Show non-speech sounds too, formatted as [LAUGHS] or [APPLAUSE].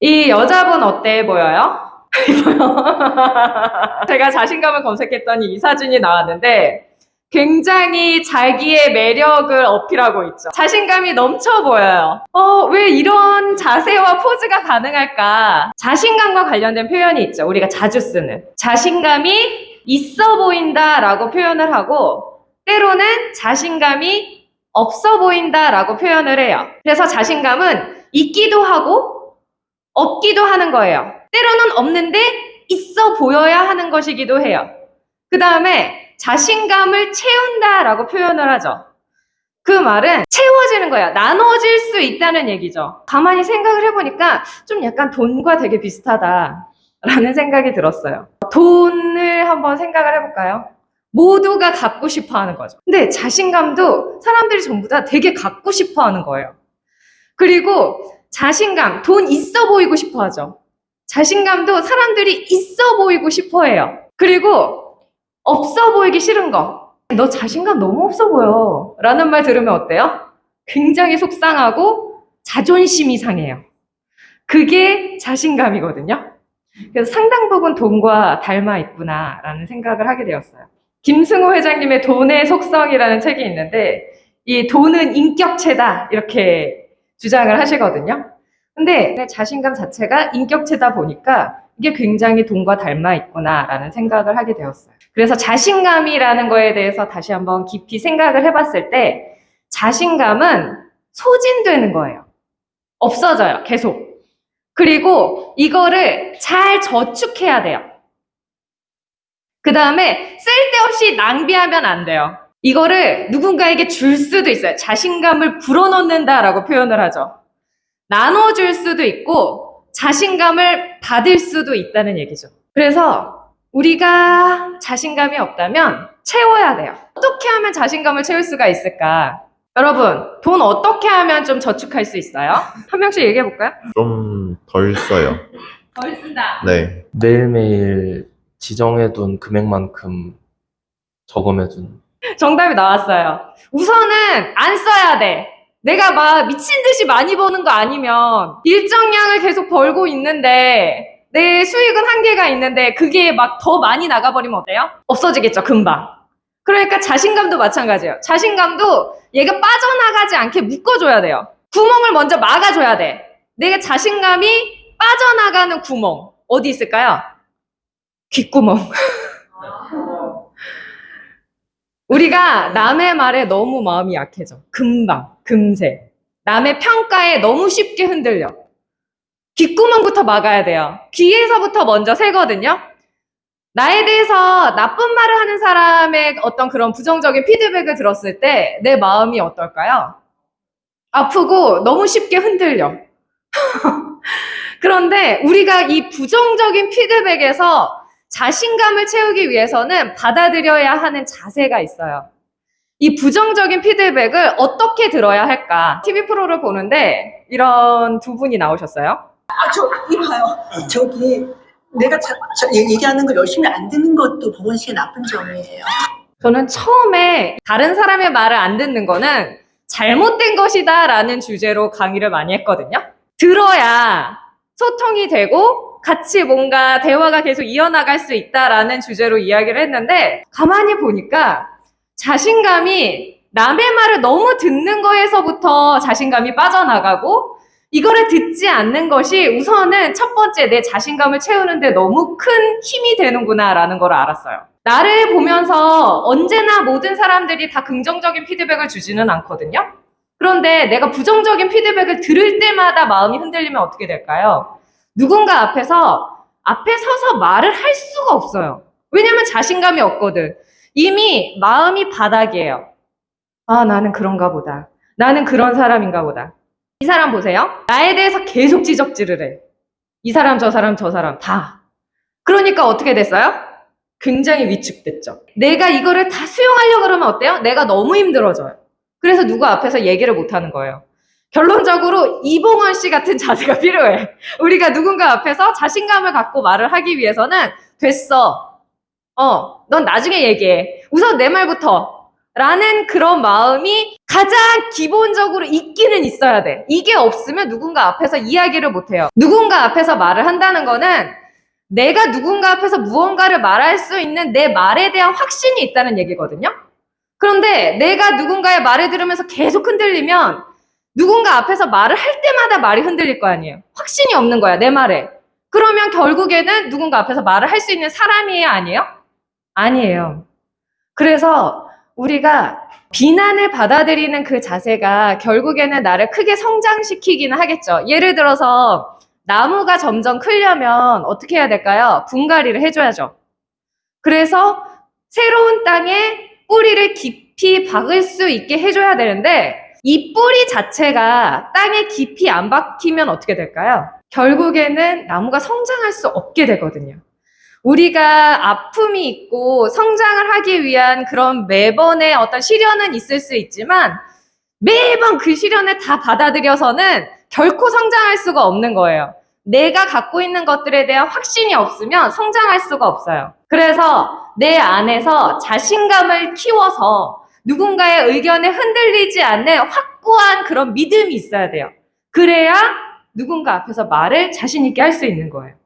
이 여자분 어때 보여요? [LAUGHS] 제가 자신감을 검색했더니 이 사진이 나왔는데 굉장히 자기의 매력을 어필하고 있죠. 자신감이 넘쳐 보여요. 어, 왜 이런 자세와 포즈가 가능할까? 자신감과 관련된 표현이 있죠. 우리가 자주 쓰는. 자신감이 있어 보인다 라고 표현을 하고, 때로는 자신감이 없어 보인다 라고 표현을 해요. 그래서 자신감은 있기도 하고, 없기도 하는 거예요. 때로는 없는데 있어 보여야 하는 것이기도 해요. 그 다음에 자신감을 채운다 라고 표현을 하죠. 그 말은 채워지는 거야. 나눠질 수 있다는 얘기죠. 가만히 생각을 해보니까 좀 약간 돈과 되게 비슷하다 라는 생각이 들었어요. 돈을 한번 생각을 해볼까요? 모두가 갖고 싶어 하는 거죠. 근데 자신감도 사람들이 전부 다 되게 갖고 싶어 하는 거예요. 그리고 자신감, 돈 있어 보이고 싶어 하죠. 자신감도 사람들이 있어 보이고 싶어 해요. 그리고 없어 보이기 싫은 거. 너 자신감 너무 없어 보여. 라는 말 들으면 어때요? 굉장히 속상하고 자존심이 상해요. 그게 자신감이거든요. 그래서 상당 부분 돈과 닮아 있구나 라는 생각을 하게 되었어요. 김승호 회장님의 돈의 속성이라는 책이 있는데 이 돈은 인격체다 이렇게 주장을 하시거든요. 근데 자신감 자체가 인격체다 보니까 이게 굉장히 돈과 닮아 있구나라는 생각을 하게 되었어요. 그래서 자신감이라는 거에 대해서 다시 한번 깊이 생각을 해봤을 때 자신감은 소진되는 거예요. 없어져요. 계속. 그리고 이거를 잘 저축해야 돼요. 그 다음에 쓸데없이 낭비하면 안 돼요. 이거를 누군가에게 줄 수도 있어요. 자신감을 불어넣는다라고 표현을 하죠. 나눠줄 수도 있고 자신감을 받을 수도 있다는 얘기죠. 그래서 우리가 자신감이 없다면 채워야 돼요. 어떻게 하면 자신감을 채울 수가 있을까? 여러분, 돈 어떻게 하면 좀 저축할 수 있어요? 한 명씩 얘기해 볼까요? 좀 덜 써요. 덜 쓴다. 네. 매일매일 지정해둔 금액만큼 저금해둔. 정답이 나왔어요. 우선은 안 써야 돼. 내가 막 미친 듯이 많이 버는 거 아니면 일정량을 계속 벌고 있는데 내 수익은 한계가 있는데 그게 막 더 많이 나가버리면 어때요? 없어지겠죠, 금방. 그러니까 자신감도 마찬가지예요. 자신감도 얘가 빠져나가지 않게 묶어줘야 돼요. 구멍을 먼저 막아줘야 돼. 내가 자신감이 빠져나가는 구멍. 어디 있을까요? 귓구멍. [LAUGHS] 우리가 남의 말에 너무 마음이 약해져. 금방, 금세. 남의 평가에 너무 쉽게 흔들려. 귓구멍부터 막아야 돼요. 귀에서부터 먼저 새거든요. 나에 대해서 나쁜 말을 하는 사람의 어떤 그런 부정적인 피드백을 들었을 때 내 마음이 어떨까요? 아프고 너무 쉽게 흔들려. [LAUGHS] 그런데 우리가 이 부정적인 피드백에서 자신감을 채우기 위해서는 받아들여야 하는 자세가 있어요. 이 부정적인 피드백을 어떻게 들어야 할까? TV 프로를 보는데 이런 두 분이 나오셨어요. 아, 저, 이봐요. 저기, 내가 자, 저, 얘- 얘기하는 거 열심히 안 듣는 것도 보건 씨의 나쁜 점이에요. 저는 처음에 다른 사람의 말을 안 듣는 거는 잘못된 것이다 라는 주제로 강의를 많이 했거든요. 들어야 소통이 되고 같이 뭔가 대화가 계속 이어나갈 수 있다라는 주제로 이야기를 했는데 가만히 보니까 자신감이 남의 말을 너무 듣는 거에서부터 자신감이 빠져나가고 이거를 듣지 않는 것이 우선은 첫 번째 내 자신감을 채우는데 너무 큰 힘이 되는구나라는 걸 알았어요. 나를 보면서 언제나 모든 사람들이 다 긍정적인 피드백을 주지는 않거든요. 그런데 내가 부정적인 피드백을 들을 때마다 마음이 흔들리면 어떻게 될까요? 누군가 앞에서 앞에 서서 말을 할 수가 없어요. 왜냐면 자신감이 없거든. 이미 마음이 바닥이에요. 아, 나는 그런가 보다. 나는 그런 사람인가 보다. 이 사람 보세요. 나에 대해서 계속 지적질을 해. 이 사람, 저 사람, 저 사람 다. 그러니까 어떻게 됐어요? 굉장히 위축됐죠. 내가 이거를 다 수용하려고 그러면 어때요? 내가 너무 힘들어져요. 그래서 누구 앞에서 얘기를 못 하는 거예요. 결론적으로 이봉원 씨 같은 자세가 [LAUGHS] 필요해. 우리가 누군가 앞에서 자신감을 갖고 말을 하기 위해서는 됐어. 어, 넌 나중에 얘기해. 우선 내 말부터. 라는 그런 마음이 가장 기본적으로 있기는 있어야 돼. 이게 없으면 누군가 앞에서 이야기를 못해요. 누군가 앞에서 말을 한다는 거는 내가 누군가 앞에서 무언가를 말할 수 있는 내 말에 대한 확신이 있다는 얘기거든요. 그런데 내가 누군가의 말을 들으면서 계속 흔들리면 누군가 앞에서 말을 할 때마다 말이 흔들릴 거 아니에요. 확신이 없는 거야, 내 말에. 그러면 결국에는 누군가 앞에서 말을 할 수 있는 사람이에요, 아니에요? 아니에요. 그래서 우리가 비난을 받아들이는 그 자세가 결국에는 나를 크게 성장시키기는 하겠죠. 예를 들어서 나무가 점점 크려면 어떻게 해야 될까요? 분갈이를 해줘야죠. 그래서 새로운 땅에 뿌리를 깊이 박을 수 있게 해줘야 되는데 이 뿌리 자체가 땅에 깊이 안 박히면 어떻게 될까요? 결국에는 나무가 성장할 수 없게 되거든요. 우리가 아픔이 있고 성장을 하기 위한 그런 매번의 어떤 시련은 있을 수 있지만 매번 그 시련을 다 받아들여서는 결코 성장할 수가 없는 거예요. 내가 갖고 있는 것들에 대한 확신이 없으면 성장할 수가 없어요. 그래서 내 안에서 자신감을 키워서 누군가의 의견에 흔들리지 않는 확고한 그런 믿음이 있어야 돼요. 그래야 누군가 앞에서 말을 자신 있게 할 수 있는 거예요.